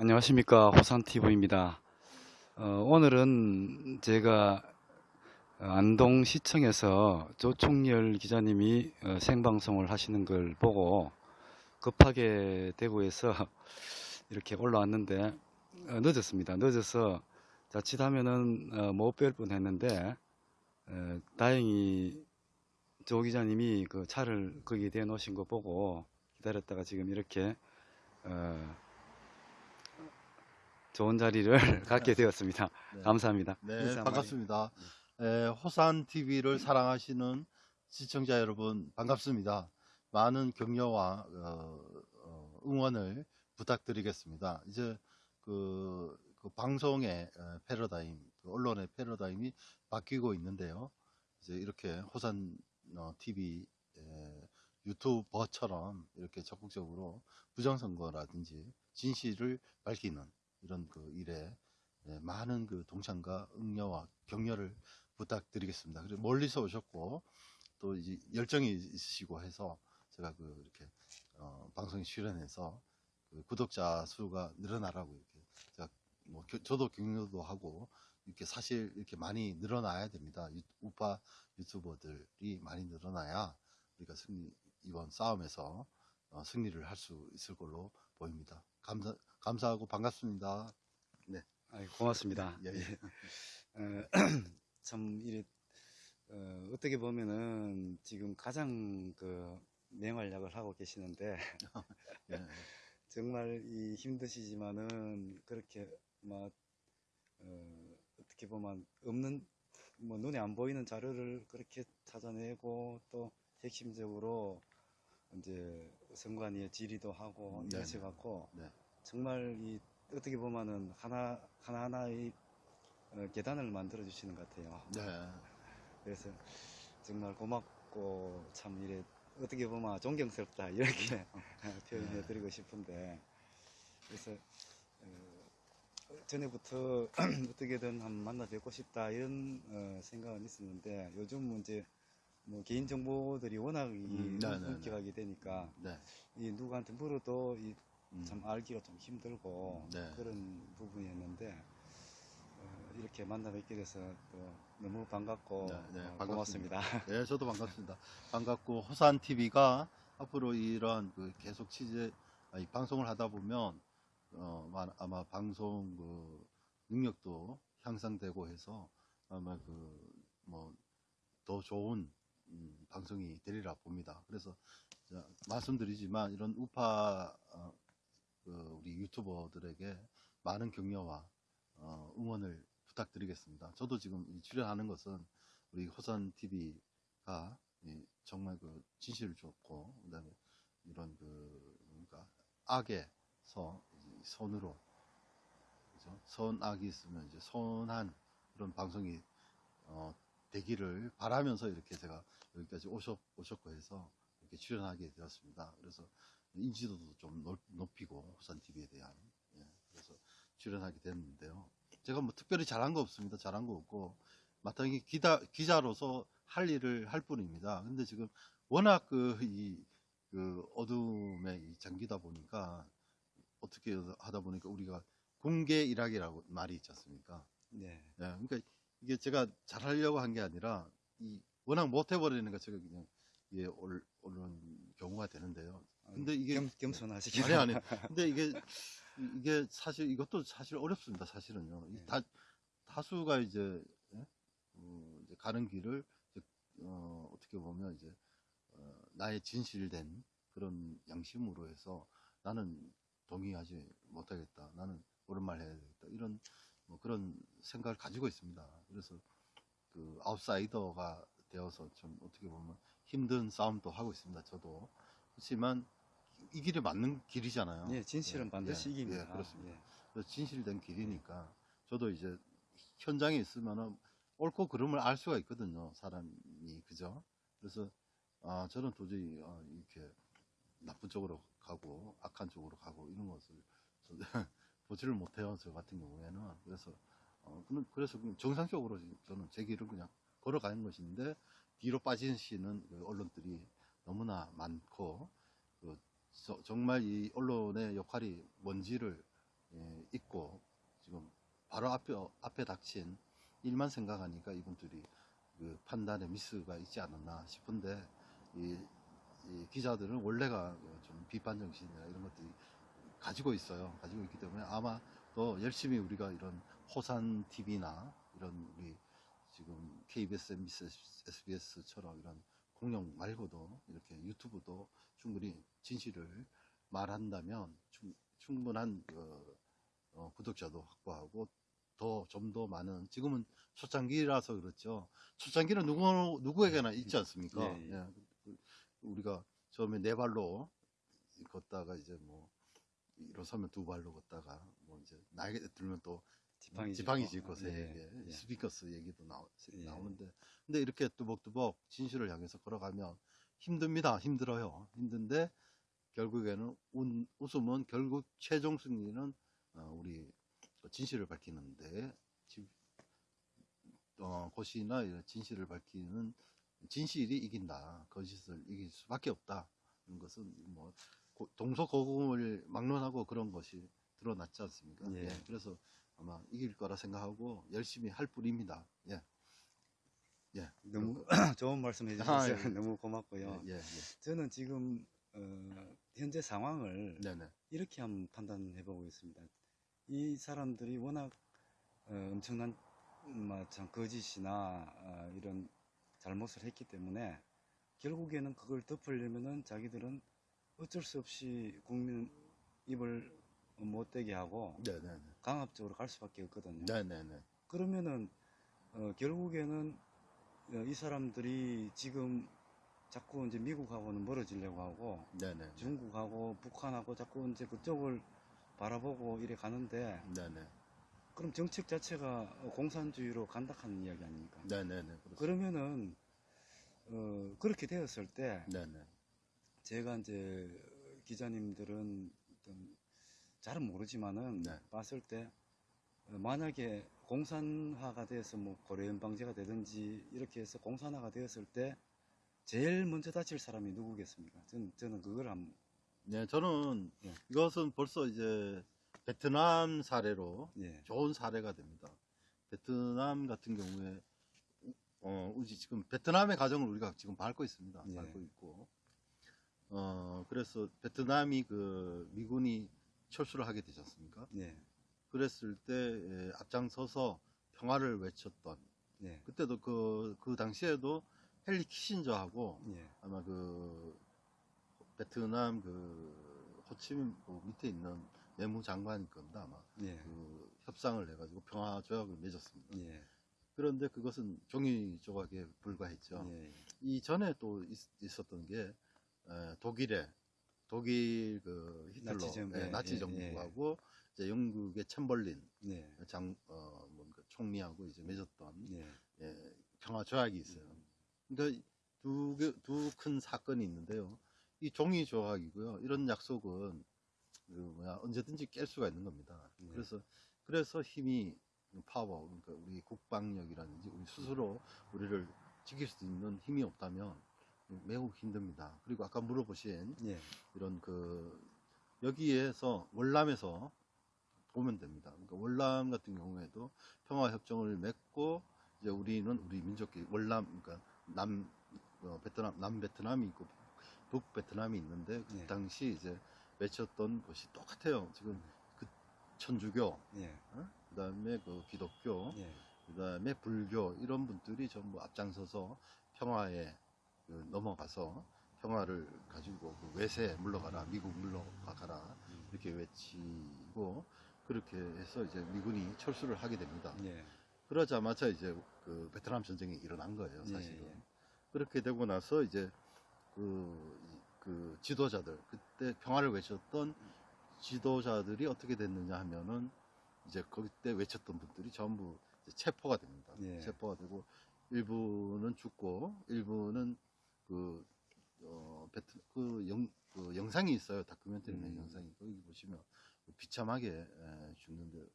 안녕하십니까 호산TV입니다. 어, 오늘은 제가 어, 안동시청에서 조총열 기자님이 어, 생방송을 하시는 걸 보고 급하게 대구에서 이렇게 올라왔는데 어, 늦었습니다. 늦어서 자칫하면은 어, 못뵐 뻔했는데 어, 다행히 조 기자님이 그 차를 거기에 대놓으신 거 보고 기다렸다가 지금 이렇게 어, 좋은 자리를 갖게 되었습니다. 네. 감사합니다. 네. 반갑습니다. 에, 호산 TV를 사랑하시는 시청자 여러분 반갑습니다. 많은 격려와 어, 어, 응원을 부탁드리겠습니다. 이제 그, 그 방송의 어, 패러다임, 그 언론의 패러다임이 바뀌고 있는데요. 이제 이렇게 호산 어, TV 에, 유튜버처럼 이렇게 적극적으로 부정선거라든지 진실을 밝히는 이런 그 일에 네, 많은 그 동참과 응려와 격려를 부탁드리겠습니다. 그리고 멀리서 오셨고 또 열정이 있으시고 해서 제가 그 이렇게 어, 방송에 출연해서 그 구독자 수가 늘어나라고 이렇게 제가 뭐 겨- 저도 격려도 하고 이렇게 사실 이렇게 많이 늘어나야 됩니다. 유- 우파 유튜버들이 많이 늘어나야 우리가 승리 이번 싸움에서 어, 승리를 할 수 있을 걸로 보입니다. 감사 감사하고 반갑습니다. 아이, 고맙습니다. 예, 예. 어, 참 이래 어, 어떻게 보면은 지금 가장 그 맹활약을 하고 계시는데 예. 정말 이 힘드시지만은 그렇게 막 어, 어떻게 보면 없는 뭐 눈에 안 보이는 자료를 그렇게 찾아내고 또 핵심적으로 이제 선관위에 질의도 하고 네, 이러셔 갖고 네. 정말 이 어떻게 보면은 하나 하나 하나의 어, 계단을 만들어 주시는 것 같아요. 네. 그래서 정말 고맙고 참 이래 어떻게 보면 존경스럽다 이렇게 표현해 드리고 싶은데 그래서 어, 전에부터 어떻게든 한번 만나 뵙고 싶다 이런 어, 생각은 있었는데 요즘 이제 뭐 개인 정보들이 워낙 이 음, 네, 네, 네. 엄격하게 되니까 네. 이 누구한테 물어도 이 음. 참 알기가 좀 힘들고 네. 그런 부분이었는데 어, 이렇게 만나 뵙게 돼서 또 너무 반갑고 네, 네, 어, 반갑습니다. 고맙습니다. 네, 저도 반갑습니다. 반갑고 호산 TV가 앞으로 이런 그 계속 취재 아니, 방송을 하다 보면 어, 마- 아마 방송 그 능력도 향상되고 해서 아마 그 뭐 더 좋은 음, 방송이 되리라 봅니다. 그래서 자, 말씀드리지만 이런 우파 어, 그 우리 유튜버들에게 많은 격려와 어, 응원을 부탁드리겠습니다. 저도 지금 이 출연하는 것은 우리 호산 TV가 정말 그 진실을 줬고 그다음에 이런 그 뭔가 악에서 이 선으로 그죠? 선악이 있으면 이제 선한 그런 방송이 어, 되기를 바라면서 이렇게 제가 여기까지 오셨, 오셨고 해서 이렇게 출연하게 되었습니다. 그래서 인지도도 좀 넓- 높이고 호산 TV에 대한 예, 그래서 출연하게 됐는데요. 제가 뭐 특별히 잘한 거 없습니다. 잘한 거 없고 마땅히 기자, 기자로서 할 일을 할 뿐입니다. 근데 지금 워낙 그, 이, 그 어둠에 이 잠기다 보니까 어떻게 하다 보니까 우리가 공개 일학이라고 말이 있지 않습니까? 네. 예, 그러니까 이게 제가 잘하려고 한 게 아니라 이 워낙 못 해버리는 거 제가 그냥 예, 올, 오는 경우가 되는데요. 근데 이게 겸, 겸손하시긴 아니 아니. 근데 이게 이게 사실 이것도 사실 어렵습니다. 사실은요. 이 네. 다 다수가 이제, 예? 어, 이제 가는 길을 이제, 어, 어떻게 보면 이제 어, 나의 진실된 그런 양심으로 해서 나는 동의하지 못하겠다. 나는 옳은 말 해야 되겠다. 이런 뭐 그런 생각을 가지고 있습니다. 그래서 그 아웃사이더가 되어서 좀 어떻게 보면 힘든 싸움도 하고 있습니다. 저도 그렇지만 이 길이 맞는 길이잖아요. 예, 진실은 예, 반드시 예, 이깁니다. 예, 그렇습니다. 예. 진실된 길이니까 저도 이제 현장에 있으면은 옳고 그름을 알 수가 있거든요. 사람이 그죠? 그래서 아 저는 도저히 아, 이렇게 나쁜 쪽으로 가고 악한 쪽으로 가고 이런 것을 저- 보지를 못해요. 저 같은 경우에는 그래서 어, 그래서 정상적으로 저는 제 길을 그냥 걸어가는 것인데 뒤로 빠지시는 그 언론들이 너무나 많고 그 저- 정말 이 언론의 역할이 뭔지를 예, 있고 지금 바로 앞에 앞에 닥친 일만 생각하니까 이분들이 그 판단에 미스가 있지 않았나 싶은데 이, 이 기자들은 원래가 좀 비판 정신이나 이런 것들이 가지고 있어요. 가지고 있기 때문에 아마 더 열심히 우리가 이런 호산 TV나 이런 우리 지금 KBS, MBC, SBS처럼 이런 공룡 말고도 이렇게 유튜브도 충분히 진실을 말한다면 충, 충분한 그, 어, 구독자도 확보하고 더 좀 더 많은 지금은 초창기라서 그렇죠. 초창기는 누구 누구에게나 있지 않습니까? 예, 예. 예, 그- 우리가 처음에 네 발로 걷다가 이제 뭐 일어서면 두 발로 걷다가 뭐 이제 나이가 들면 또 지팡이 지팡이. 짚고 세게 예, 예. 스피커스 얘기도 나오, 예. 나오는데 근데 이렇게 뚜벅뚜벅 진실을 향해서 걸어가면 힘듭니다 힘들어요 힘든데 결국에는 운- 웃음은 결국 최종 승리는 어, 우리 그 진실을 밝히는데 지- 어, 고시나 이런 진실을 밝히는 진실이 이긴다 거짓을 이길 수밖에 없다 이런 것은 뭐 고- 동서고금을 막론하고 그런 것이 드러났지 않습니까? 예. 예, 그래서 아마 이길 거라 생각하고 열심히 할 뿐입니다. 예. 예. 너무 좋은 말씀 해주셔서 아, 예. 너무 고맙고요. 예, 예, 저는 지금 어, 현재 상황을 예. 네네. 이렇게 한번 판단해 보고 있습니다. 이 사람들이 워낙 어, 엄청난 음, 참 거짓이나 어, 이런 잘못을 했기 때문에 결국에는 그걸 덮으려면은 자기들은 어쩔 수 없이 국민 입을 못 대게 하고 네네네. 강압적으로 갈 수밖에 없거든요. 네네네. 그러면은 어, 결국에는 어, 이 사람들이 지금 자꾸 이제 미국하고는 멀어지려고 하고 네네. 중국하고 북한하고 자꾸 이제 그쪽을 바라보고 이래 가는데 네네. 그럼 정책 자체가 공산주의로 간다 하는 이야기 아닙니까? 네네네. 그렇습니다. 그러면은 어, 그렇게 되었을 때 네네. 제가 이제 기자님들은 어떤 잘은 모르지만은 네. 봤을 때 어, 만약에 공산화가 돼서 뭐 고려연방제가 되든지 이렇게 해서 공산화가 되었을 때 제일 먼저 다칠 사람이 누구겠습니까? 저는, 저는 그걸 한 네, 저는 예. 이것은 벌써 이제 베트남 사례로 예. 좋은 사례가 됩니다. 베트남 같은 경우에 어, 우리 지금 베트남의 가정을 우리가 지금 밟고 있습니다. 예. 밟고 있고 어, 그래서 베트남이 그 미군이 철수를 하게 되지 않습니까? 예. 그랬을 때 예, 앞장서서 평화를 외쳤던 예. 그때도 그, 그 당시에도 헨리 키신저하고 예. 아마 그 베트남 그 호치민 그 밑에 있는 내무장관일 겁니다 아마 예. 그 협상을 해가지고 평화 조약을 맺었습니다. 예. 그런데 그것은 종이 조각에 불과했죠. 예. 이전에 또 있, 었던게 에, 독일의 독일 그 히틀러 나치 정- 예, 예, 나치 예, 정부하고 이제 영국의 챔벌린 예. 장 어, 뭔가 총리하고 이제 맺었던 예. 예, 평화 조약이 있어요. 그러니까 두두 큰 사건이 있는데요. 이 종이 조약이고요. 이런 약속은 그 뭐야 언제든지 깰 수가 있는 겁니다. 네. 그래서 그래서 힘이 파워 그러니까 우리 국방력이라든지 우리 스스로 우리를 지킬 수 있는 힘이 없다면 매우 힘듭니다. 그리고 아까 물어보신 예. 이런 그 여기에서 월남에서 보면 됩니다. 그러니까 월남 같은 경우에도 평화 협정을 맺고 이제 우리는 우리 민족끼리 월남 그러니까 남 어, 베트남 남 베트남이 있고 북 베트남이 있는데 그 예. 당시 이제 맺혔던 것이 똑같아요. 지금 그 천주교 예. 그다음에 그 기독교 예. 그다음에 불교 이런 분들이 전부 앞장서서 평화에 그 넘어가서 평화를 가지고 그 외세 물러가라 미국 물러가라 이렇게 외치고 그렇게 해서 이제 미군이 철수를 하게 됩니다. 예. 그러자마자 이제 그 베트남 전쟁이 일어난 거예요, 예, 사실은. 예. 그렇게 되고 나서 이제 그, 이- 그 지도자들 그때 평화를 외쳤던 지도자들이 어떻게 됐느냐 하면은 이제 그때 외쳤던 분들이 전부 체포가 됩니다. 예. 체포가 되고 일부는 죽고 일부는 그, 어, 베트, 그, 영, 그 영상이 있어요. 다큐멘터리 낸 음. 영상이. 거기 보시면 비참하게 에, 죽는데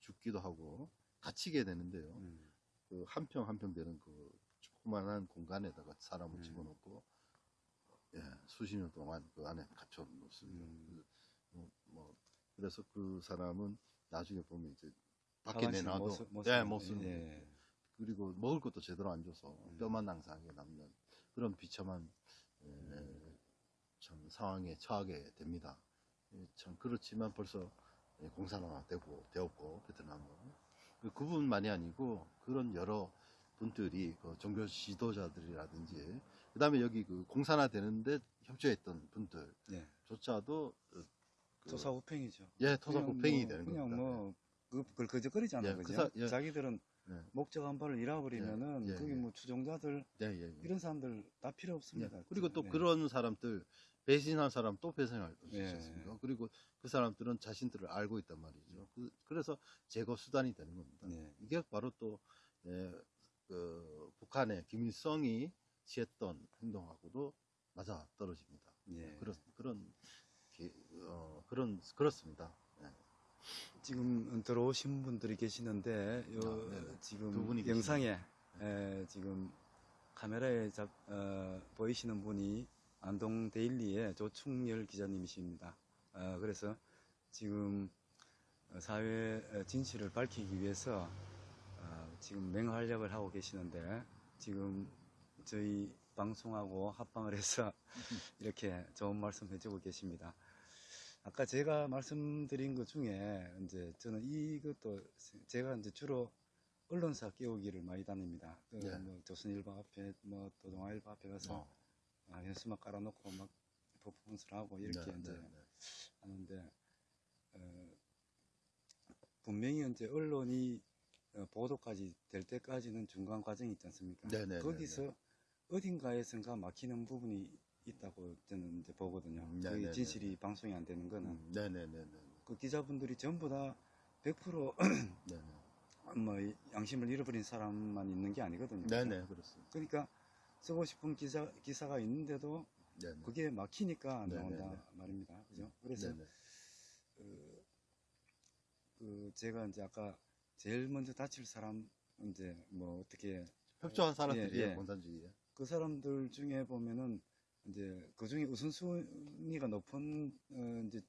죽기도 하고 갇히게 되는데요. 음. 그 한 평 한 평 되는 그 조그만한 공간에다가 사람을 음. 집어넣고 예, 수십 년 동안 그 안에 갇혀 놓습니다. 음. 그 뭐, 뭐 그래서 그 사람은 나중에 보면 이제 밖에 내놔도 모습- 모습- 네, 못 쓰는 예. 거예요. 그리고 먹을 것도 제대로 안 줘서 음. 뼈만 낭상하게 남는 그런 비참한 에, 참 상황에 처하게 됩니다. 예, 참 그렇지만 벌써 예, 공산화되고 되었고 베트남은 그 그분만이 아니고 그런 여러 분들이 그 종교 지도자들이라든지 그 다음에 여기 그 공산화 되는데 협조했던 예. 분들조차도 어, 그- 토사구팽이죠. 예 토사구팽이 그냥 뭐, 되는 그냥 겁니다. 뭐 그, 그걸 거저거리잖아요. 예, 그 그죠? 사- 예. 자기들은 예. 목적 한 발을 잃어버리면은 예, 예, 거기 예. 뭐 추종자들 예, 예, 예. 이런 사람들 다 필요 예. 없습니다. 그리고 또 네. 그런 사람들 배신한 사람 또 배신할 수 예. 있습니다. 그리고 그 사람들은 자신들을 알고 있단 말이죠. 그, 래서 제거 수단이 되는 겁니다. 네. 이게 바로 또 예, 그 북한의 김일성이 취했던 행동하고도 맞아 떨어집니다. 예. 그런 그런 기- 어, 그런 그렇습니다. 예. 지금 들어오신 분들이 계시는데 요 아, 지금 영상에 에, 지금 카메라에 잡, 어, 보이시는 분이 안동 데일리의 조충열 기자님이십니다. 어, 그래서 지금 어, 사회 어, 진실을 밝히기 위해서 어, 지금 맹활약을 하고 계시는데 지금 저희 방송하고 합방을 해서 이렇게 좋은 말씀 해주고 계십니다. 아까 제가 말씀드린 것 중에 이제 저는 이것도 제가 이제 주로 언론사 끼우기를 많이 다닙니다. 그 네. 뭐 조선일보 앞에 뭐또 동아일보 앞에 가서 어. 아, 현수막 깔아놓고 막 퍼포먼스를 하고 이렇게 네, 이제 네, 네. 하는데 어, 분명히 이제 언론이 어, 보도까지 될 때까지는 중간 과정이 있지 않습니까? 네, 네, 네, 거기서 어딘가에선가 막히는 부분이 있다고 저는 이제 보거든요. 음, 네, 그게 네, 네, 진실이 방송이 안 되는 거는 음, 네네네네. 그 기자분들이 전부 다 100% 네네. 뭐 양심을 잃어버린 사람만 있는 게 아니거든요. 네네 그렇습니다. 그러니까 쓰고 싶은 기사 기사가 있는데도 네네. 그게 막히니까 안 네, 나온다 네, 네. 말입니다. 그죠? 그래서 네네. 그, 그 제가 이제 아까 제일 먼저 다칠 사람 이제 뭐 어떻게 협조한 사람들이 예, 예, 예. 공산주의에. 그 사람들 중에 보면은 이제 그 중에 우선순위가 높은 어, 이제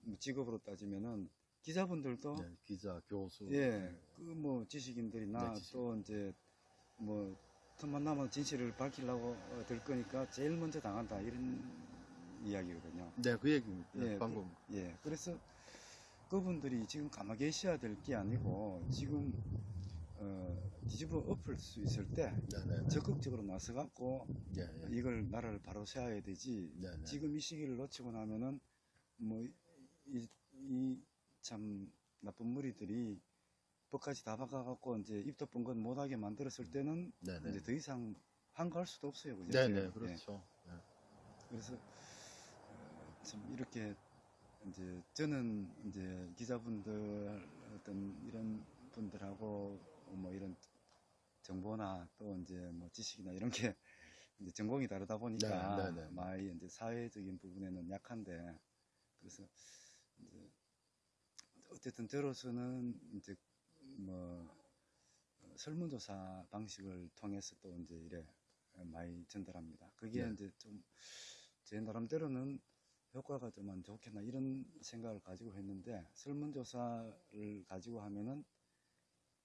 뭐 직업으로 따지면은 기자분들도 네, 기자, 교수. 예, 그 뭐 지식인들이나 네, 지식. 또 이제 뭐 틈만 나면 진실을 밝히려고 어, 들 거니까 제일 먼저 당한다 이런 이야기거든요. 네, 그 얘기입니다. 예, 방금. 예, 그래서 그분들이 지금 가만히 계셔야 될 게 아니고 지금 어, 뒤집어 엎을 수 있을 때 네네. 적극적으로 나서 갖고 예, 예. 이걸 나라를 바로 세워야 되지. 네네. 지금 이 시기를 놓치고 나면은 뭐 이 참 나쁜 무리들이 법까지 다 바꿔갖고 이제 입도 뻥건 못하게 만들었을 때는 네네. 이제 더 이상 한가할 수도 없어요, 그죠? 네네. 그렇죠. 예. 그래서 어, 참 이렇게 이제 저는 이제 기자분들 어떤 이런 분들하고 뭐 이런 정보나 또 이제 뭐 지식이나 이런 게 이제 전공이 다르다 보니까 네, 네, 네. 많이 이제 사회적인 부분에는 약한데 그래서 이제 어쨌든 저로서는 이제 뭐 어, 설문조사 방식을 통해서 또 이제 이래 많이 전달합니다. 그게 네. 이제 좀 제 나름대로는 효과가 좀 안 좋겠나 이런 생각을 가지고 했는데 설문조사를 가지고 하면은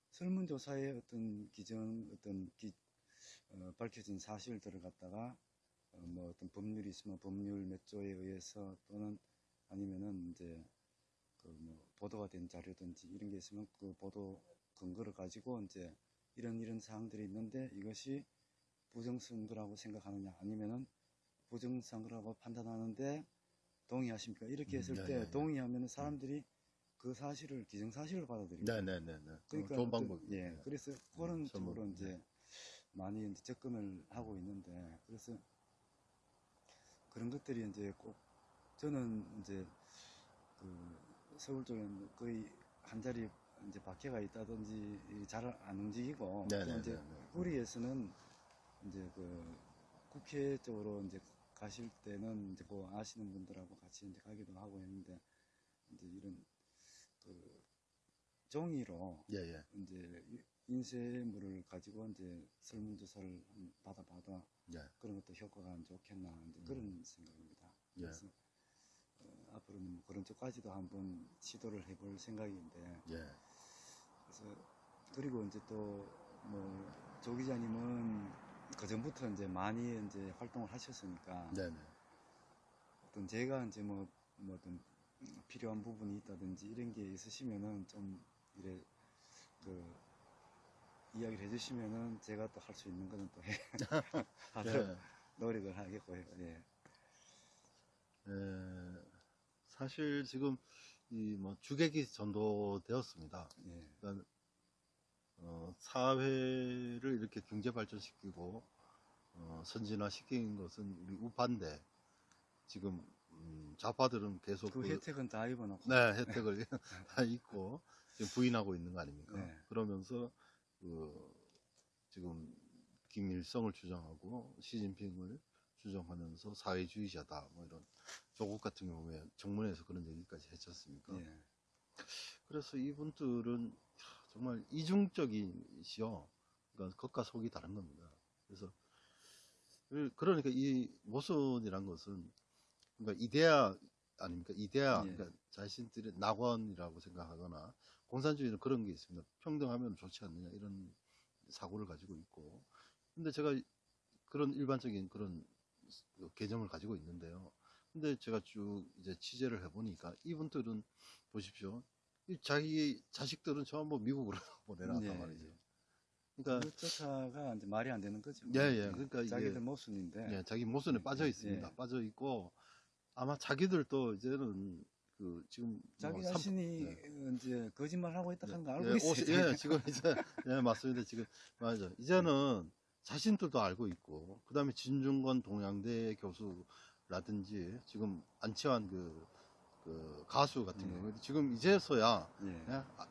설문조사의 어떤 기정 어떤 기, 어, 밝혀진 사실들을 갖다가 어, 뭐 어떤 법률이 있으면 법률 몇 조에 의해서 또는 아니면은 이제 그뭐 보도가 된 자료든지 이런 게 있으면 그 보도 근거를 가지고 이제 이런 이런 사항들이 있는데 이것이 부정선거라고 생각하느냐 아니면은 부정선거라고 판단하는데 동의하십니까 이렇게 음, 했을 네, 때 네, 네. 동의하면은 사람들이 그 사실을 기정사실로 받아들이고 네네네네. 그러니까 좋은 어떤- 방법. 예 그래서 그런 설문, 쪽으로 네. 이제 많이 이제 접근을 하고 있는데 그래서 그런 것들이 이제 꼭 저는 이제 그 서울 쪽에는 거의 한 자리 이제 박해가 있다든지 잘 안 움직이고 또 네네네. 이제 우리에서는 이제 그 국회 쪽으로 이제 가실 때는 이제 그 아시는 분들하고 같이 이제 가기도 하고 했는데 이제 이런 그 종이로 예, 예. 이제 인쇄물을 가지고 이제 설문조사를 받아봐도 예. 그런 것도 효과가 안 좋겠나 이제 그런 생각입니다. 예. 그래서 어, 앞으로는 뭐 그런 쪽까지도 한번 시도를 해볼 생각인데 예. 그래서 그리고 이제 또뭐조 기자님은 그 전부터 이제 많이 이제 활동을 하셨으니까 네네. 어떤 제가 이제 뭐, 뭐 어떤 필요한 부분이 있다든지 이런 게 있으시면은 좀 이래 그 이야기를 해주시면은 제가 또 할 수 있는 거는 또 해. 하도록 예. 노력을 하겠고요. 예. 예, 사실 지금 이 뭐 주객이 전도되었습니다. 예. 그러니까 어, 사회를 이렇게 경제 발전시키고 어, 선진화시킨 것은 우리 우파인데 지금 음, 좌파들은 계속 그 그- 혜택은 다 입어놓고. 네, 혜택을 다 있고 지금 부인하고 있는 거 아닙니까? 네. 그러면서 그 지금 김일성을 주장하고 시진핑을 주장하면서 사회주의자다 뭐 이런 조국 같은 경우에 정문에서 그런 얘기까지 했지 않습니까? 예. 그래서 이분들은 정말 이중적이시요. 그러니까 겉과 속이 다른 겁니다. 그래서 그- 그러니까 이 모순이란 것은 그러니까 이데아 아닙니까? 이데아 예. 그러니까 자신들의 낙원이라고 생각하거나 공산주의는 그런 게 있습니다. 평등하면 좋지 않느냐 이런 사고를 가지고 있고 근데 제가 그런 일반적인 그런 개념을 가지고 있는데요. 근데 제가 쭉 이제 취재를 해보니까 이분들은 보십시오. 이 자기 자식들은 전부 미국으로 보내놨단 예, 말이죠. 예. 그러니까 그 쫓아가 이제 말이 안 되는 거죠. 예, 예. 그러니까 이게- 자기들 모순인데. 예, 자기 모순에 예, 빠져 예, 있습니다. 예. 빠져 있고 아마 자기들도 이제는 그 지금 자기 뭐 삼- 자신이 예. 이제 거짓말 하고 있다 하는 거 알고 예, 있어요. 예, 지금 이제 예, 맞습니다. 지금 맞아. 이제는 자신들도 알고 있고 그다음에 진중권 동양대 교수 라든지 지금 안치환 그, 그 가수 같은 예. 경우에 지금 이제서야 예.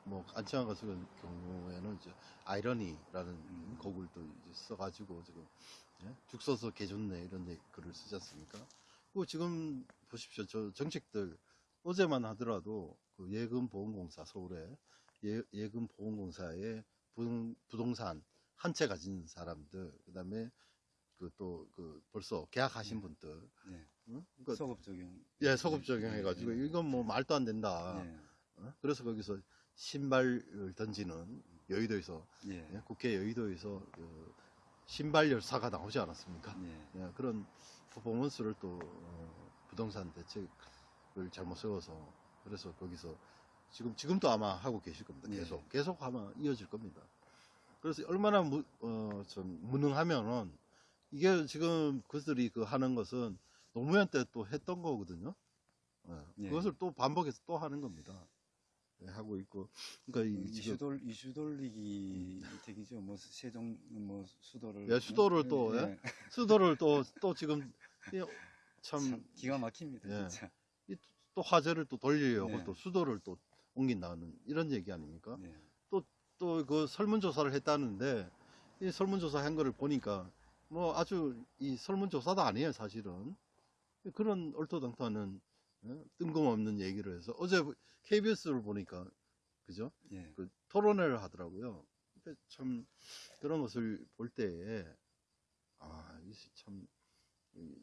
뭐 안치환 가수 같은 경우에는 이제 아이러니라는 음. 곡을 또 이제 써가지고 지금 예? 죽 써서 개 좋네 이런 얘기- 글을 쓰지 않습니까? 그 지금 보십시오 저 정책들 어제만 하더라도 그 예금보험공사 서울에 예, 예금보험공사의 부동, 부동산 한 채 가진 사람들 그 다음에 그 또 그 벌써 계약하신 네. 분들 예. 응? 그러니까 소급 적용. 예 소급 적용해가지고 예. 이건 뭐 말도 안 된다. 예. 어? 그래서 거기서 신발을 던지는 여의도에서 예. 예, 국회 여의도에서 그 신발 열사가 나오지 않았습니까? 예. 예, 그런 퍼포먼스를 또 어, 부동산 대책을 잘못 세워서 그래서 거기서 지금 지금도 아마 하고 계실 겁니다. 예. 계속 계속 아마 이어질 겁니다. 그래서 얼마나 무, 어, 좀 무능하면은 이게 지금 그들이 그 하는 것은 노무현 때 또 했던 거거든요. 예, 예. 그것을 또 반복해서 또 하는 겁니다. 예, 하고 있고 그러니까 이 이슈 지금 돌 이슈 돌리기 택이죠. 뭐 세종 뭐 수도를 예, 수도를 또, 예? 수도를 또 또 지금 이 참, 참 기가 막힙니다. 예. 진짜. 또 화제를 또 돌리려고 네. 또 수도를 또 옮긴다는 이런 얘기 아닙니까? 예. 또그 설문조사를 했다는데 이 설문조사 한 거를 보니까 뭐 아주 이 설문조사도 아니에요 사실은 그런 얼토당토하는 어? 뜬금없는 얘기를 해서 어제 KBS를 보니까 그죠? 예. 그 토론회를 하더라고요. 참 그런 것을 볼 때에 아, 이참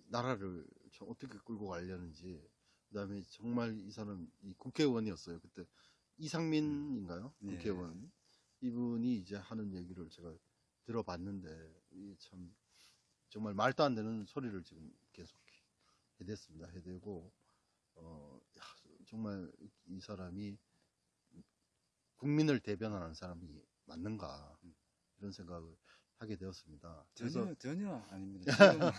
나라를 참 어떻게 끌고 가려는지 그다음에 정말 이 사람 이 국회의원이었어요. 그때 이상민인가요? 예. 국회의원 이분이 이제 하는 얘기를 제가 들어봤는데 이참 정말 말도 안 되는 소리를 지금 계속 해댔습니다. 해대고 어 야, 정말 이 사람이 국민을 대변하는 사람이 맞는가 이런 생각을 하게 되었습니다. 전혀 전혀 아닙니다. 지금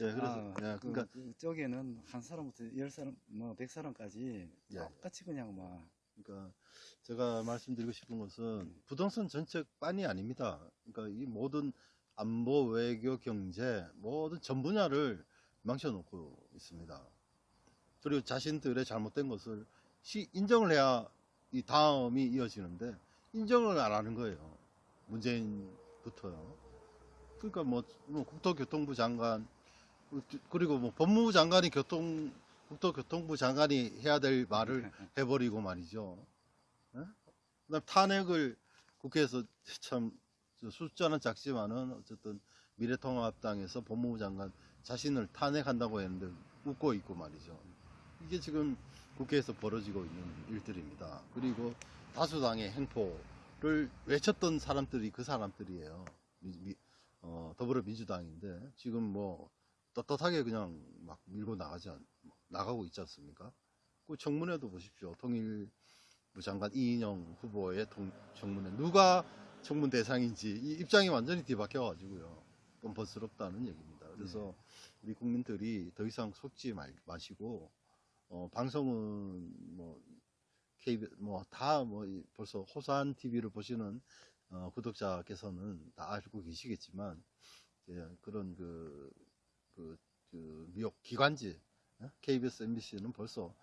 예, 그래서 아, 예, 그, 그러니까 그 쪽에는 한 사람부터 열 사람, 뭐 백 사람까지 예. 똑같이 그냥 막 그러니까 제가 말씀드리고 싶은 것은 음. 부동산 정책만이 아닙니다. 그러니까 이 모든 안보, 외교, 경제 모든 전 분야를 망쳐놓고 있습니다. 그리고 자신들의 잘못된 것을 시- 인정을 해야 이 다음이 이어지는데 인정을 안 하는 거예요. 문재인부터요. 그러니까 뭐, 뭐 국토교통부 장관 그리고 뭐 법무부 장관이 교통 국토교통부 장관이 해야 될 말을 해버리고 말이죠. 예? 그다음 탄핵을 국회에서 참 숫자는 작지만은 어쨌든 미래통합당에서 법무부 장관 자신을 탄핵한다고 했는데 웃고 있고 말이죠. 이게 지금 국회에서 벌어지고 있는 일들입니다. 그리고 다수당의 행포를 외쳤던 사람들이 그 사람들이에요. 미- 미- 어, 더불어민주당인데 지금 뭐 떳떳하게 그냥 막 밀고 나가지 않, 나가고 있지 않습니까? 그 청문회도 보십시오. 통일부 장관 이인영 후보의 통- 청문회 누가 청문 대상인지 이 입장이 완전히 뒤바뀌어 가지고요. 뻔뻔스럽다는 얘기입니다. 그래서 우리 국민들이 더 이상 속지 말, 마시고 어, 방송은 뭐 KBS 뭐다 뭐 벌써 호산 TV를 보시는 어, 구독자께서는 다 알고 계시겠지만 이제 그런 그, 그, 그 미국 기관지 어? KBS, MBC는 벌써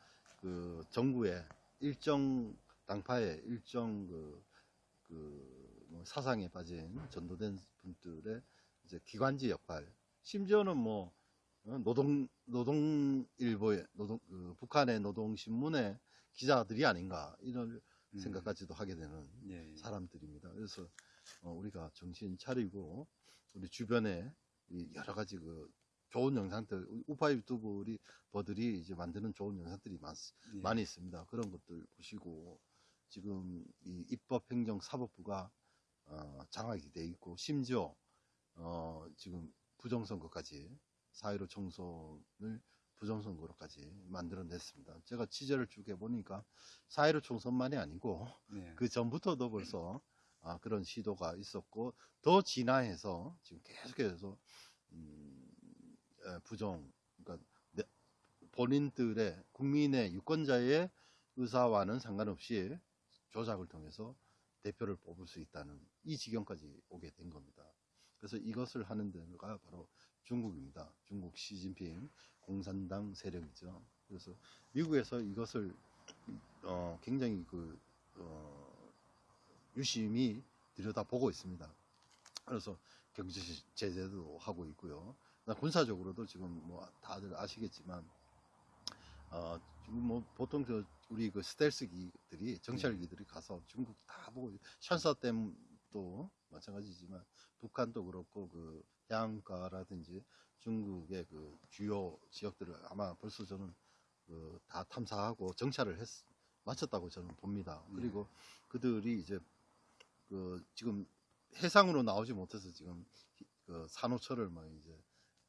그 정부의 일정 당파의 일정 그, 그, 뭐 사상에 빠진 전도된 분들의 이제 기관지 역할, 심지어는 뭐 어, 노동 노동 일보의 노동 그 북한의 노동 신문의 기자들이 아닌가 이런 음. 생각까지도 하게 되는 예, 예. 사람들입니다. 그래서 어, 우리가 정신 차리고 우리 주변에 이 여러 가지 그 좋은 영상들 우파 유튜버들이 버들이 이제 만드는 좋은 영상들이 많, 예. 많이 있습니다. 그런 것들 보시고 지금 이 입법행정사법부가 어, 장악이 돼 있고 심지어 어, 지금 부정선거까지 4.15 총선을 부정선거로까지 만들어냈습니다. 제가 취재를 쭉 해보니까 4.15 총선만이 아니고 예. 그 전부터도 벌써 아, 그런 시도가 있었고 더 진화해서 지금 계속해서 음, 에, 부정 그러니까 내- 본인들의 국민의 유권자의 의사와는 상관없이 조작을 통해서 대표를 뽑을 수 있다는 이 지경까지 오게 된 겁니다. 그래서 이것을 하는 데가 바로 중국입니다. 중국 시진핑 공산당 세력이죠. 그래서 미국에서 이것을 어, 굉장히 그 어, 유심히 들여다보고 있습니다. 그래서 경제 제재도 하고 있고요. 군사적으로도 지금 뭐 다들 아시겠지만 어, 지금 뭐 보통 저 우리 그 스텔스기들이 정찰기들이 가서 중국 다 보고 샨사댐도 마찬가지지만 북한도 그렇고 그 해안가라든지 중국의 그 주요 지역들을 아마 벌써 저는 그 다 탐사하고 정찰을 했 마쳤다고 저는 봅니다. 네. 그리고 그들이 이제 그 지금 해상으로 나오지 못해서 지금 그 산호철을 막 이제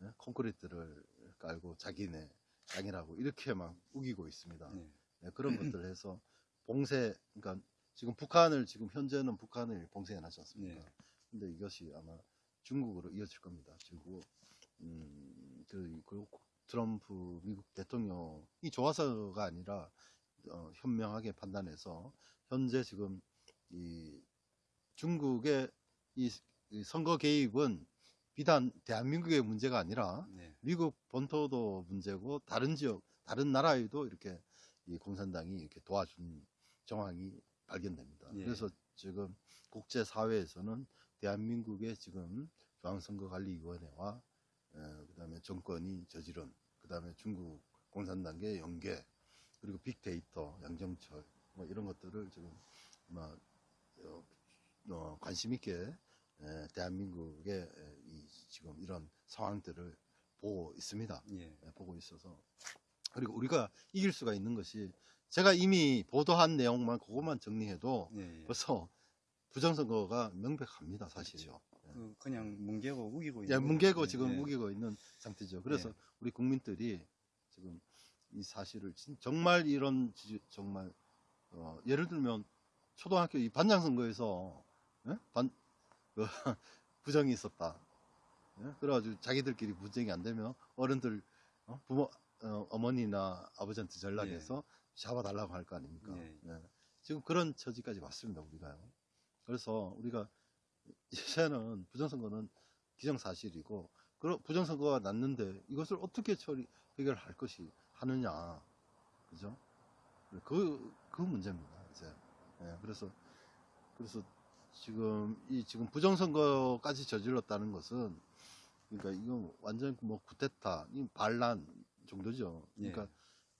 예? 콘크리트를 깔고 자기네 땅이라고 이렇게 막 우기고 있습니다. 예. 네, 그런 것들을 해서 봉쇄, 그러니까 지금 북한을 지금 현재는 북한을 봉쇄해 놨지 않습니까? 네. 근데 이것이 아마 중국으로 이어질 겁니다. 중국, 음, 그, 그 트럼프 미국 대통령이 좋아서가 아니라 어, 현명하게 판단해서 현재 지금 이 중국의 이, 이 선거 개입은 비단 대한민국의 문제가 아니라 네. 미국 본토도 문제고 다른 지역 다른 나라에도 이렇게 이 공산당이 이렇게 도와준 정황이 발견됩니다. 예. 그래서 지금 국제 사회에서는 대한민국의 지금 중앙선거관리위원회와 에, 그다음에 정권이 저지른 그 다음에 중국 공산당의 연계 그리고 빅데이터 양정철 뭐 이런 것들을 지금 막 어, 어, 관심 있게 에, 대한민국의 지금 이런 상황들을 보고 있습니다. 예. 예, 보고 있어서 그리고 우리가 이길 수가 있는 것이 제가 이미 보도한 내용만 그것만 정리해도 예. 예. 벌써 부정선거가 명백합니다 사실요. 그 그냥 뭉개고 우기고 예, 있는 뭉개고 거죠. 지금 예. 우기고 있는 상태죠. 그래서 예. 우리 국민들이 지금 이 사실을 진- 정말 이런 지- 정말 어, 예를 들면 초등학교 이 반장 선거에서 예? 반 그, 부정이 있었다. 예? 그래가지고 자기들끼리 분쟁이 안 되면 어른들 어? 부모 어, 어머니나 아버지한테 전락해서 잡아달라고 할 거 아닙니까? 예. 예. 지금 그런 처지까지 왔습니다 우리가요. 그래서 우리가 이제는 부정선거는 기정사실이고 그런 부정선거가 났는데 이것을 어떻게 처리 해결할 것이 하느냐 그죠? 그, 그 문제입니다 이제 예, 그래서 그래서 지금 이 지금 부정선거까지 저질렀다는 것은 그러니까 이건 완전 뭐이 반란 정도죠 예. 그러니까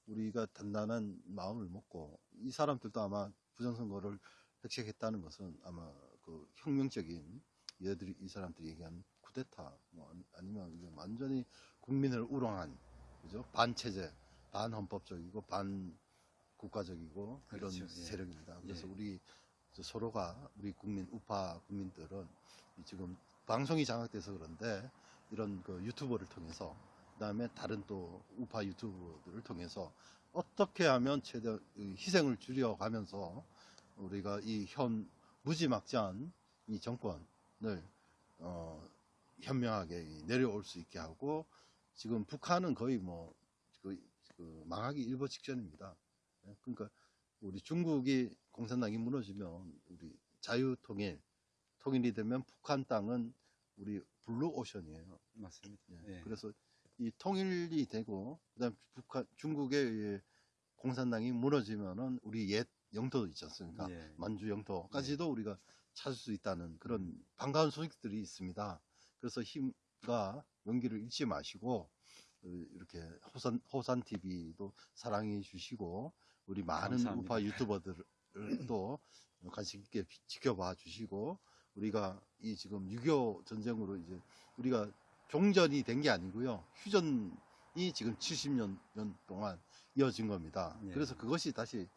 우리가 단단한 마음을 먹고 이 사람들도 아마 부정선거를 획책했다는 것은 아마 그 혁명적인 얘들이 이 사람들이 얘기하는 쿠데타 뭐 아니- 아니면 완전히 국민을 우롱한 그죠 반체제 반헌법적이고 반 국가적이고 이런 그렇죠, 예. 세력입니다. 그래서 예. 우리 저 서로가 우리 국민 우파 국민들은 이 지금 방송이 장악돼서 그런데 이런 그 유튜버를 통해서 그 다음에 다른 또 우파 유튜버들을 통해서 어떻게 하면 최대 이 희생을 줄여가면서 우리가 이 현 무지막지한 이 정권을 어, 현명하게 내려올 수 있게 하고 지금 북한은 거의 뭐 그, 그 망하기 일보 직전입니다. 예, 그러니까 우리 중국이 공산당이 무너지면 우리 자유통일 통일이 되면 북한 땅은 우리 블루 오션이에요. 맞습니다. 예, 예. 그래서 이 통일이 되고 그다음 북한 중국의 이 공산당이 무너지면은 우리 옛 영토도 있지 않습니까? 예. 만주 영토까지도 우리가 찾을 수 있다는 그런 반가운 소식들이 있습니다. 그래서 힘과 용기를 잃지 마시고 어, 이렇게 호산 호산 TV도 사랑해 주시고 우리 많은 감사합니다. 우파 유튜버들을 또 관심 있게 비- 지켜봐 주시고 우리가 이 지금 6.25 전쟁으로 이제 우리가 종전이 된 게 아니고요. 휴전이 지금 70년 년 동안 이어진 겁니다. 예. 그래서 그것이 다시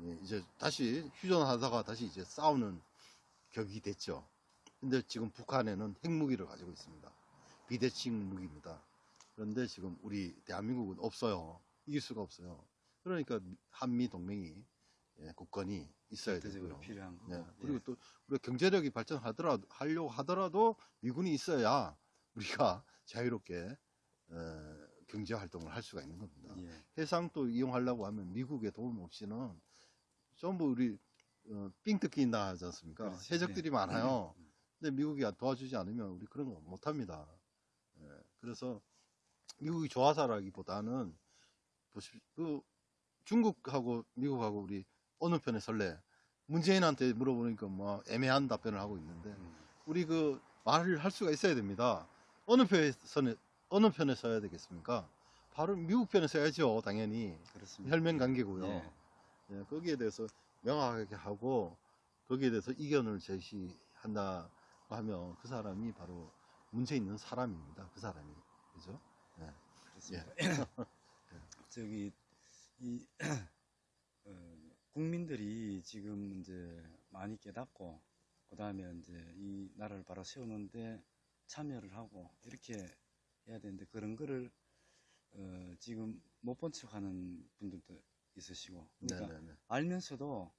예, 이제 다시 휴전하다가 다시 이제 싸우는 격이 됐죠. 근데 지금 북한에는 핵무기를 가지고 있습니다. 비대칭 무기입니다. 그런데 지금 우리 대한민국은 없어요. 이길 수가 없어요. 그러니까 한미 동맹이 예, 국권이 있어야 절대적으로 되고요. 필요한 예. 그리고 또 우리가 경제력이 발전하더라도 하려고 하더라도 미군이 있어야 우리가 자유롭게 에, 경제 활동을 할 수가 있는 겁니다. 예. 해상도 이용하려고 하면 미국의 도움 없이는 전부 우리 어, 삥 뜯긴다 하지 않습니까? 그렇지. 해적들이 예. 많아요. 음. 근데 미국이 도와주지 않으면 우리 그런 거 못합니다. 예, 그래서 미국이 좋아서라기보다는 보십시오. 그 중국하고 미국하고 우리 어느 편에 설래? 문재인한테 물어보니까 뭐 애매한 답변을 하고 있는데 음. 우리 그 말을 할 수가 있어야 됩니다. 어느 편에 서는 어느 편에 서야 되겠습니까? 바로 미국 편에 서야죠, 당연히. 그렇습니다. 혈맹 관계고요. 예. 예, 거기에 대해서 명확하게 하고 거기에 대해서 이견을 제시한다 하면 그 사람이 바로 문제 있는 사람입니다. 그 사람이 그죠? 그렇습니다. 예. 저기 이 어, 국민들이 지금 이제 많이 깨닫고 그 다음에 이제 이 나라를 바로 세우는데 참여를 하고 이렇게 해야 되는데 그런 거를 어, 지금 못 본 척하는 분들도 있으시고 그러니까 네네네. 알면서도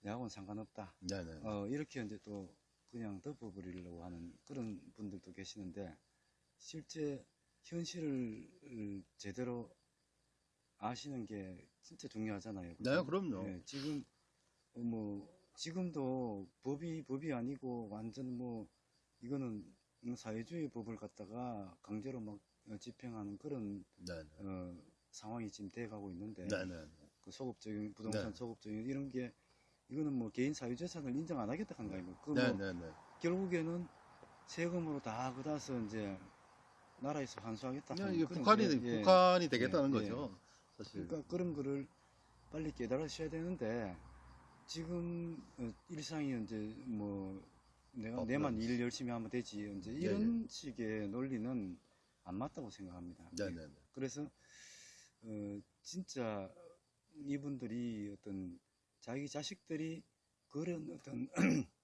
내하고는 상관없다. 네네. 어, 이렇게 이제 또 그냥 덮어버리려고 하는 그런 분들도 계시는데 실제 현실을 제대로 아시는 게 진짜 중요하잖아요. 그죠? 네, 그럼요. 예, 지금 어, 뭐 지금도 법이 법이 아니고 완전 뭐 이거는 사회주의 법을 갖다가 강제로 막 어, 집행하는 그런 네네. 어, 상황이 지금 돼가고 있는데 네네. 그 소급적인 부동산 네. 소급적인 이런 게 이거는 뭐 개인 사유재산을 인정 안 하겠다 하는 거 아닙니까? 그뭐 네네네. 결국에는 세금으로 다 그다서 이제 나라에서 환수하겠다. 그냥 이게 북한이 게, 예. 북한이 되겠다는 예, 예. 거죠. 사실. 그러니까 그런 거를 빨리 깨달으셔야 되는데 지금 어, 일상이 이제 뭐 내가 어, 내만 그럼. 일 열심히 하면 되지 이제 예, 이런 식의 논리는 안 맞다고 생각합니다. 네네네. 그래서 어, 진짜 이분들이 어떤 자기 자식들이 그런 어떤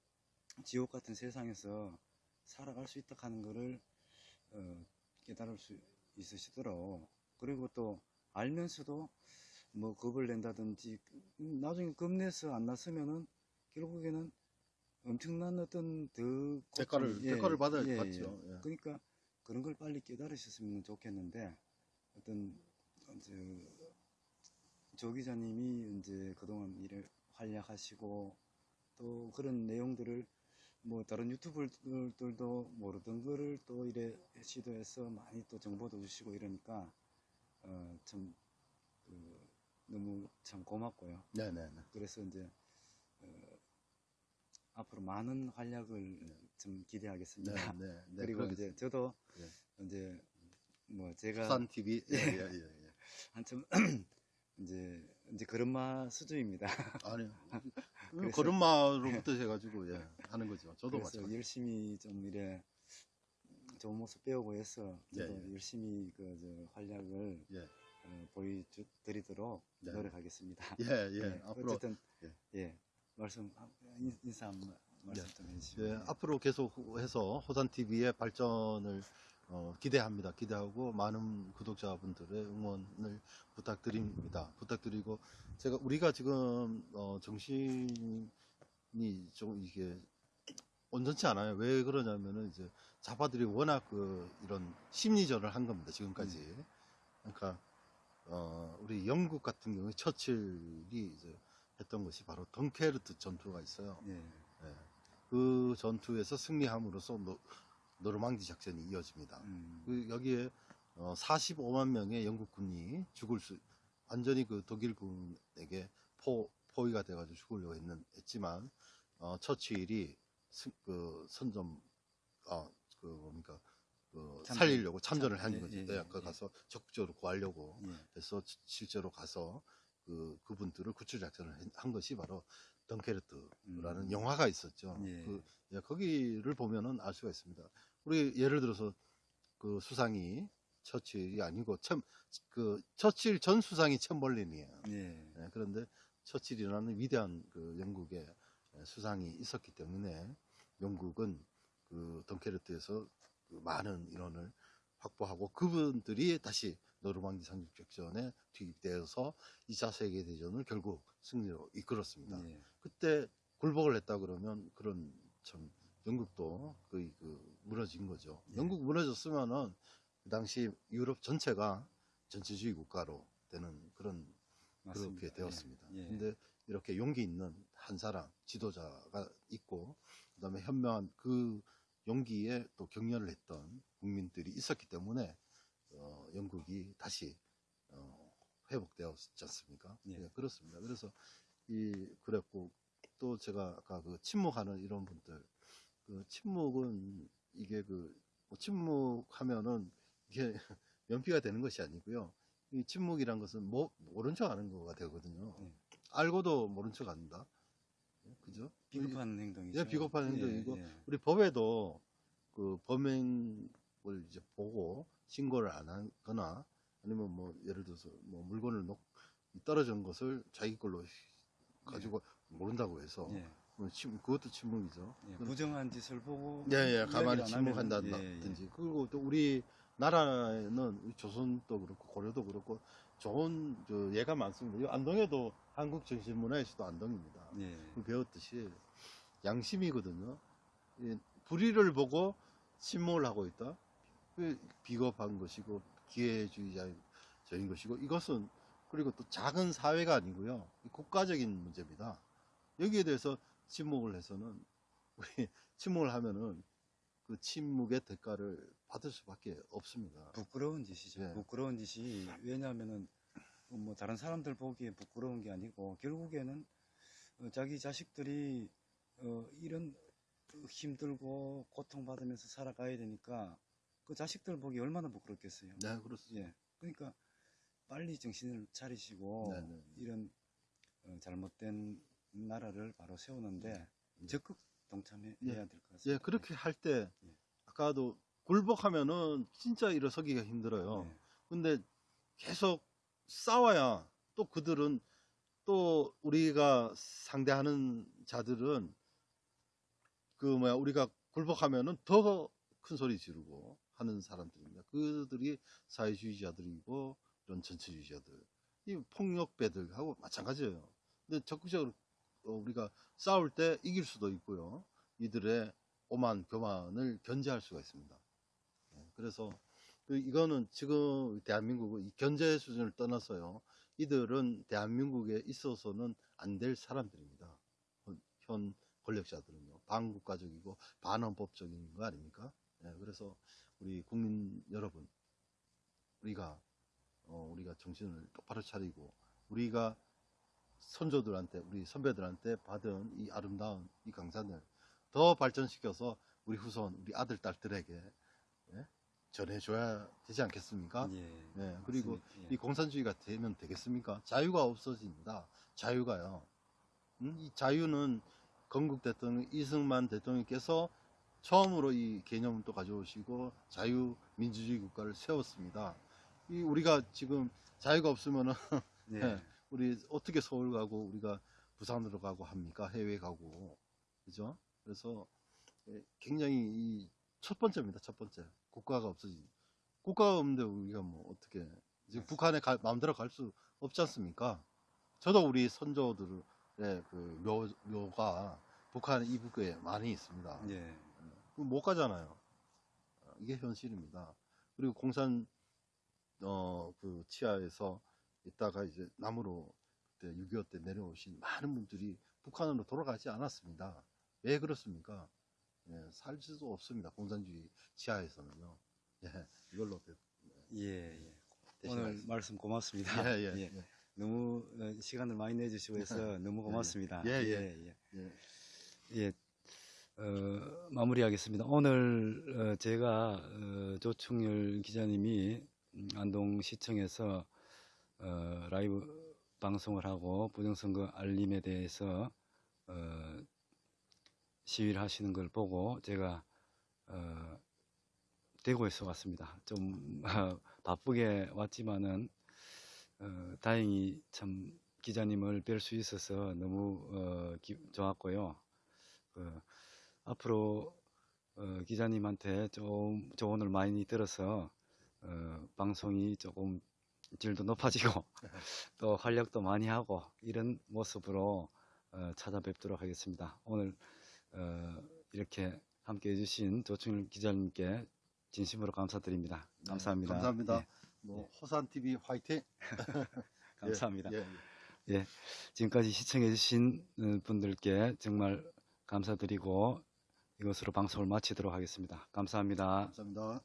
지옥 같은 세상에서 살아갈 수 있다 하는 거를 어, 깨달을 수 있으시도록 그리고 또 알면서도 뭐 겁을 낸다든지 음, 나중에 겁내서 안 났으면은 결국에는 엄청난 어떤 더 대가를 예, 대가를 받아 예, 예. 받죠. 예. 그러니까 그런 걸 빨리 깨달으셨으면 좋겠는데 어떤 이제 조 기자님이 이제 그동안 일을 활약하시고 또 그런 내용들을 뭐 다른 유튜버들도 모르던 거를 또 이래 시도해서 많이 또 정보도 주시고 이러니까 어 참 그 너무 참 고맙고요. 네네네. 그래서 이제 어, 앞으로 많은 활약을 좀 기대하겠습니다. 네, 네, 네. 그리고 그러겠습니다. 이제 저도 예. 이제 뭐 제가 부산 TV. 예, 예, 예, 예. 한참 이제 이제 그런마 수준입니다. 아니요. 걸음마로부터 해가지고 예, 하는 거죠. 저도 마찬가지. 열심히 좀 이래 좋은 모습 배우고 해서 저도 예, 예. 열심히 그 저 활약을 예. 어, 보여드리도록 네. 노력하겠습니다. 예, 예. 예, 앞으로 어쨌든 예. 예, 말씀 인- 인사 한 번- 말씀 좀 해주시면. 예, 앞으로 계속해서 호산 TV의 발전을 어, 기대합니다. 기대하고 많은 구독자분들의 응원을 부탁드립니다. 부탁드리고 제가 우리가 지금 어, 정신이 좀 이게 온전치 않아요. 왜 그러냐면은 이제 좌파들이 워낙 그 이런 심리전을 한 겁니다. 지금까지. 그러니까 어, 우리 영국 같은 경우에 처칠이 이제 했던 것이 바로 덩케르크 전투가 있어요. 예, 예. 그 전투에서 승리함으로써 노, 노르망디 작전이 이어집니다. 음, 그 여기에 어, 45만 명의 영국군이 죽을 수 완전히 그 독일군에게 포, 포위가 돼가지고 죽으려고 했는, 했지만 어, 처칠이 스- 그 선점 아, 그 뭡니까 그 참전. 살리려고 참전을 참- 한 예, 거죠. 예, 네, 예, 그 예. 가서 적극적으로 구하려고 예, 해서 지- 실제로 가서 그 그분들을 구출 작전을 한- 한 것이 바로 덩케르크라는 음. 영화가 있었죠. 예. 그 예, 거기를 보면은 알 수가 있습니다. 우리 예를 들어서 그 수상이 처칠이 아니고 참그 처칠 전 수상이 챔벌린이에요. 예, 예, 그런데 처칠이라는 위대한 그 영국의 수상이 있었기 때문에 영국은 그 덩케르트에서 그 많은 인원을 확보하고 그분들이 다시 노르망디 상륙작전에 투입되어서 2차 세계대전을 결국 승리로 이끌었습니다. 예, 그때 굴복을 했다 그러면 그런 참 영국도 거의 그 무너진 거죠. 예. 영국 무너졌으면은 그 당시 유럽 전체가 전체주의 국가로 되는 그런 맞습니다. 그렇게 되었습니다. 예, 예. 근데 이렇게 용기 있는 한 사람 지도자가 있고 그다음에 현명한 그 용기에 또 격려를 했던 국민들이 있었기 때문에 어, 영국이 다시 어, 회복되었지 않습니까? 예. 예, 그렇습니다. 그래서 이 그랬고 또 제가 아까 그 침묵하는 이런 분들 그 침묵은 이게 그뭐 침묵하면은 이게 면피가 되는 것이 아니고요. 이 침묵이란 것은 뭐 모른 척 하는 거가 되거든요. 예. 알고도 모른 척 한다. 예, 그죠? 비겁한 행동이죠. 예, 비겁한 예, 행동이고 예. 우리 법에도 그 범행을 이제 보고 신고를 안 하거나 아니면 뭐 예를 들어서 뭐 물건을 놓 떨어진 것을 자기 걸로 가지고 모른다고 해서 예, 뭐 침, 그것도 침묵이죠. 예, 부정한 짓을 보고 예, 예, 가만히 안 침묵한다든지. 예, 예. 그리고 또 우리 나라에는 우리 조선도 그렇고 고려도 그렇고 좋은 저 예가 많습니다. 이 안동에도 한국 정신 문화에서도 안동입니다. 예, 그 배웠듯이 양심이거든요. 이 불의를 보고 침묵을 하고 있다. 그 비겁한 것이고 기회주의자인 것이고 이것은 그리고 또 작은 사회가 아니고요. 이 국가적인 문제입니다. 여기에 대해서 침묵을 해서는 우리 침묵을 하면은 그 침묵의 대가를 받을 수밖에 없습니다. 부끄러운 짓이죠. 예. 부끄러운 짓이 왜냐하면은 뭐 다른 사람들 보기에 부끄러운 게 아니고 결국에는 어, 자기 자식들이 어, 이런 힘들고 고통받으면서 살아가야 되니까 그 자식들 보기 얼마나 부끄럽겠어요. 네, 그렇습니다. 예. 그러니까 빨리 정신을 차리시고 네, 네. 이런 어, 잘못된 나라를 바로 세우는데 예. 적극 동참해야 예. 될것 같습니다. 예, 그렇게 할때 예. 아까도 굴복하면은 진짜 일어서기가 힘들어요. 예. 근데 계속 싸워야 또 그들은 또 우리가 상대하는 자들은 그 뭐야 우리가 굴복하면은 더 큰 소리 지르고 하는 사람들입니다. 그들이 사회주의자들이고 이런 전체주의자들, 이 폭력배들하고 마찬가지예요. 근데 적극적으로 어, 우리가 싸울 때 이길 수도 있고요. 이들의 오만 교만을 견제할 수가 있습니다. 예, 그래서 그 이거는 지금 대한민국 이 견제 수준을 떠나서요. 이들은 대한민국에 있어서는 안 될 사람들입니다. 현- 현 권력자들은요. 반국가적이고 반헌법적인 거 아닙니까? 예, 그래서 우리 국민 여러분, 우리가 어, 우리가 정신을 똑바로 차리고 우리가 선조들한테 우리 선배들한테 받은 이 아름다운 이 강산을 더 발전시켜서 우리 후손 우리 아들 딸들에게 예? 전해줘야 되지 않겠습니까? 예. 네, 그리고. 예. 이 공산주의가 되면 되겠습니까? 자유가 없어집니다. 자유가요. 음, 이 자유는 건국 대통령 이승만 대통령께서 처음으로 이 개념을 또 가져오시고 자유 민주주의 국가를 세웠습니다. 이 우리가 지금 자유가 없으면은 예. 네. 우리 어떻게 서울 가고 우리가 부산으로 가고 합니까? 해외 가고. 그죠? 그래서 예, 굉장히 이 첫 번째입니다. 첫 번째. 국가가 없어지. 국가가 없는데 우리가 뭐 어떻게 지금 북한에 갈, 마음대로 갈 수 없지 않습니까? 저도 우리 선조들의 그 묘, 묘가 북한 이북에 많이 있습니다. 예. 그못 가잖아요. 어, 이게 현실입니다. 그리고 공산 어 그 치하에서 있다가 이제 남으로 그때 6.25 때 내려오신 많은 분들이 북한으로 돌아가지 않았습니다. 왜 그렇습니까? 예, 살 수도 없습니다. 공산주의 치하에서는요. 예, 이걸로 대, 예. 예. 오늘 대신하겠습니다. 말씀 고맙습니다. 예, 예, 예. 예, 너무 어, 시간을 많이 내주시고 해서 너무 고맙습니다. 예, 예. 예, 예. 예. 예, 어, 마무리하겠습니다. 오늘 어, 제가 어, 조충렬 기자님이 음, 안동시청에서 어, 라이브 방송을 하고 부정선거 알림에 대해서 어, 시위를 하시는 걸 보고 제가 어, 대구에서 왔습니다. 좀 어, 바쁘게 왔지만은 어, 다행히 참 기자님을 뵐 수 있어서 너무 어, 기- 좋았고요. 그, 앞으로 어, 기자님한테 좀 조언을 많이 들어서 어, 방송이 조금 질도 높아지고 또 활력도 많이 하고 이런 모습으로 어, 찾아뵙도록 하겠습니다. 오늘 어, 이렇게 함께 해주신 조충일 기자님께 진심으로 감사드립니다. 네, 감사합니다. 감사합니다. 예, 뭐 호산 TV 화이팅. 감사합니다. 예, 예. 지금까지 시청해주신 어, 분들께 정말 감사드리고 이것으로 방송을 마치도록 하겠습니다. 감사합니다. 감사합니다.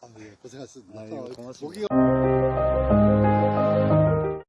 아, 예, 고생하셨습니다. 아이고, 고맙습니다. 모기가